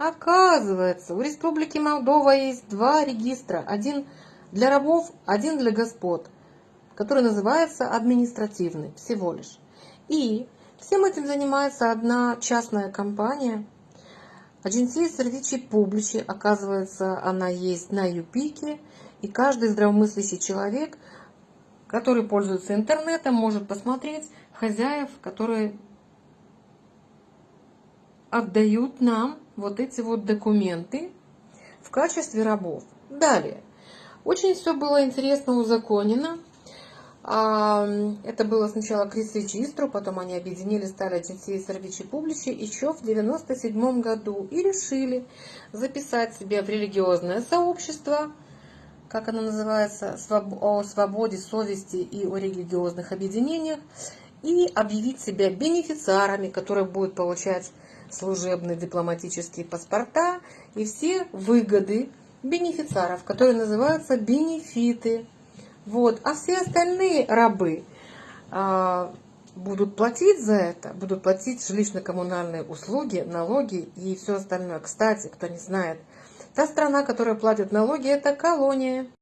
Оказывается, у Республики Молдова есть два регистра. Один для рабов, один для господ, который называется административный всего лишь. И всем этим занимается одна частная компания. Агенция Сервичи Публичи, оказывается, она есть на Юпике. И каждый здравомыслящий человек, который пользуется интернетом, может посмотреть хозяев, которые отдают нам вот эти вот документы в качестве рабов. Далее. Очень все было интересно узаконено. А, это было сначала Крис Регистру, потом они объединили, стали Агенцией Сервичи Публичи еще в 97 году и решили записать себе в религиозное сообщество, как оно называется, о свободе совести и о религиозных объединениях, и объявить себя бенефициарами, которые будут получать служебные дипломатические паспорта и все выгоды бенефициаров, которые называются бенефиты. Вот. А все остальные рабы а, будут платить за это, будут платить жилищно-коммунальные услуги, налоги и все остальное. Кстати, кто не знает, та страна, которая платит налоги, это колония.